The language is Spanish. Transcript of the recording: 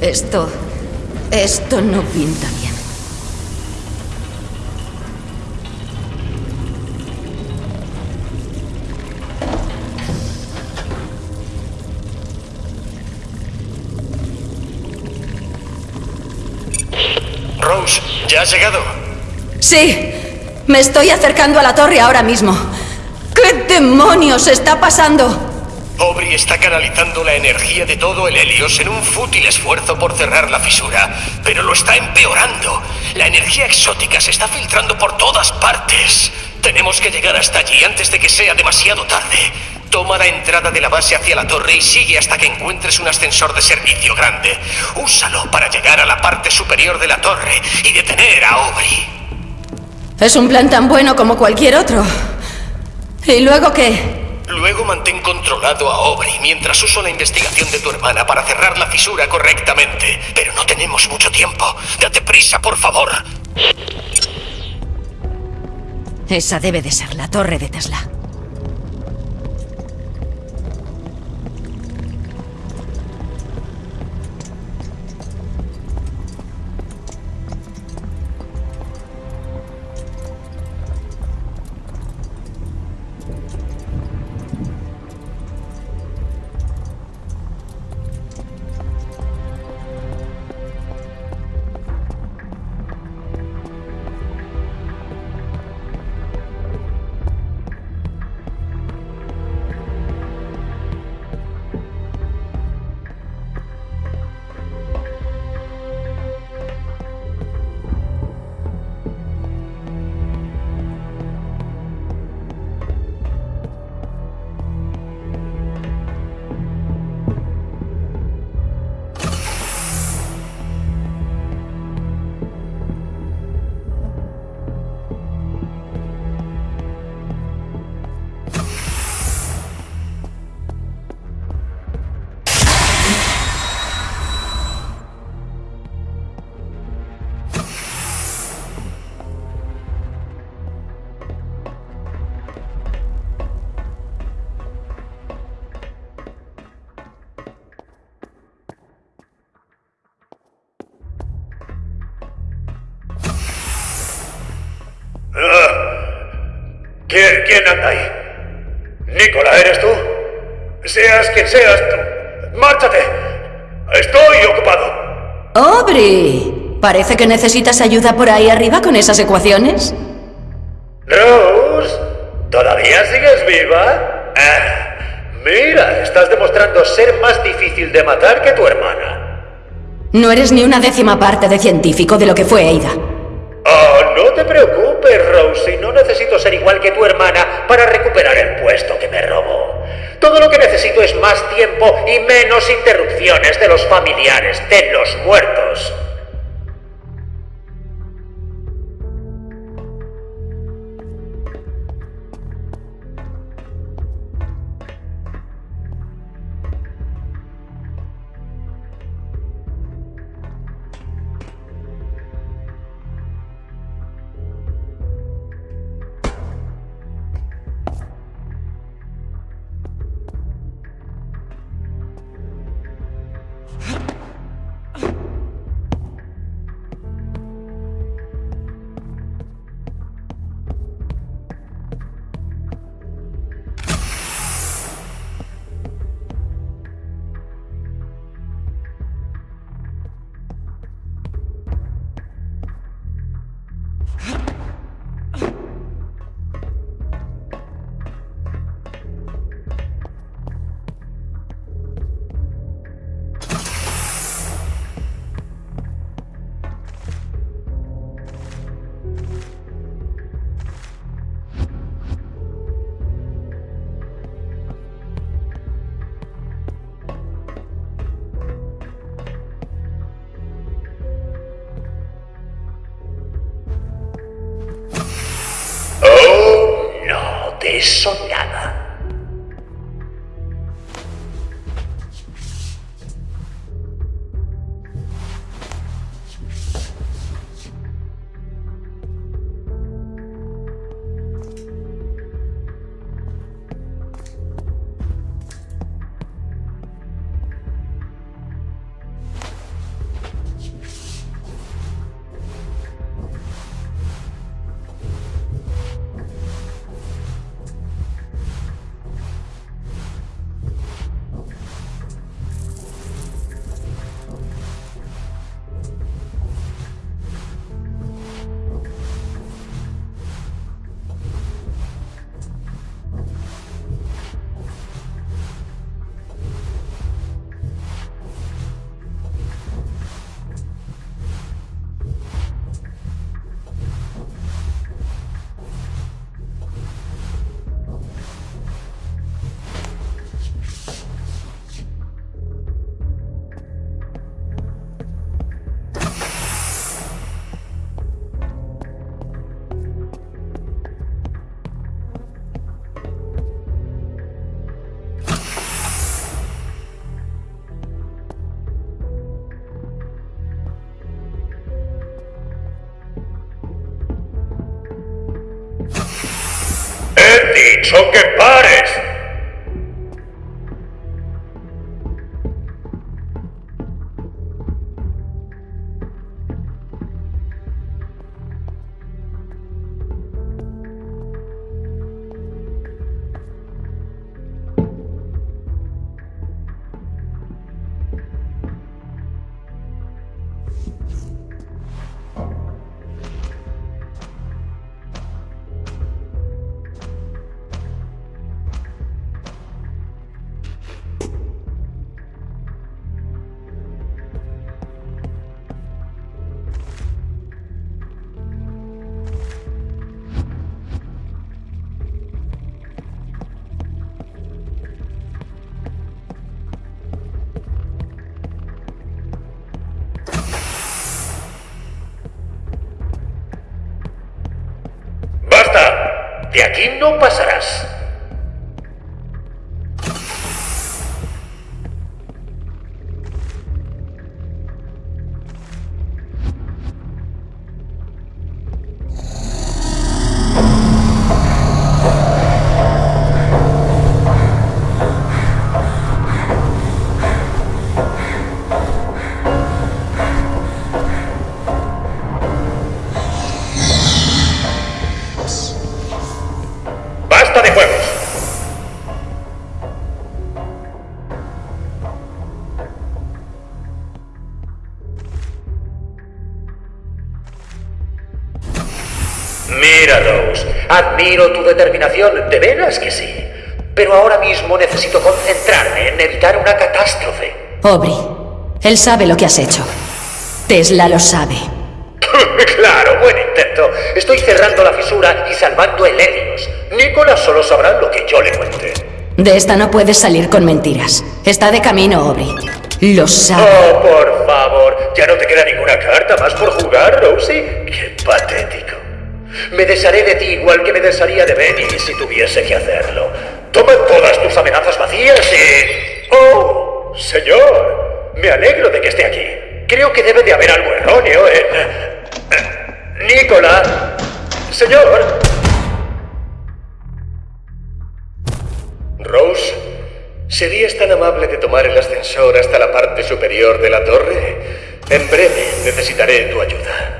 Esto... Esto no pinta bien. Rose, ¿ya has llegado? Sí, me estoy acercando a la torre ahora mismo. ¿Qué demonios está pasando? Aubrey está canalizando la energía de todo el Helios en un fútil esfuerzo por cerrar la fisura, pero lo está empeorando. La energía exótica se está filtrando por todas partes. Tenemos que llegar hasta allí antes de que sea demasiado tarde. Toma la entrada de la base hacia la torre y sigue hasta que encuentres un ascensor de servicio grande. Úsalo para llegar a la parte superior de la torre y detener a Aubrey. Es un plan tan bueno como cualquier otro. ¿Y luego qué? Luego mantén controlado a Aubrey mientras uso la investigación de tu hermana para cerrar la fisura correctamente. Pero no tenemos mucho tiempo. Date prisa, por favor. Esa debe de ser la torre de Tesla. ¿Quién, anda ahí? Nicola, ¿eres tú? Seas quien seas, tú. ¡Márchate! Estoy ocupado. ¡Aubrey! Parece que necesitas ayuda por ahí arriba con esas ecuaciones. Rose, ¿todavía sigues viva? Ah, mira, estás demostrando ser más difícil de matar que tu hermana. No eres ni una décima parte de científico de lo que fue Ada. Oh, no te preocupes, Rosie. No necesito ser igual que tu hermana para recuperar el puesto que me robó. Todo lo que necesito es más tiempo y menos interrupciones de los familiares de los muertos. Dicho que pares. De aquí no pasarás. Mira, Rose, admiro tu determinación, de veras que sí. Pero ahora mismo necesito concentrarme en evitar una catástrofe. Aubrey, él sabe lo que has hecho. Tesla lo sabe. claro, buen intento. Estoy cerrando la fisura y salvando el Helios. Nicolás solo sabrá lo que yo le cuente. De esta no puedes salir con mentiras. Está de camino, Aubrey. Lo sabe. Oh, por favor, ya no te queda ninguna carta más por jugar, Rosie. Qué patético. Me desharé de ti igual que me desharía de Benny si tuviese que hacerlo. Toma todas tus amenazas vacías y... ¡Oh! Señor, me alegro de que esté aquí. Creo que debe de haber algo erróneo en... Nicolás. Señor. Rose, ¿serías tan amable de tomar el ascensor hasta la parte superior de la torre? En breve necesitaré tu ayuda.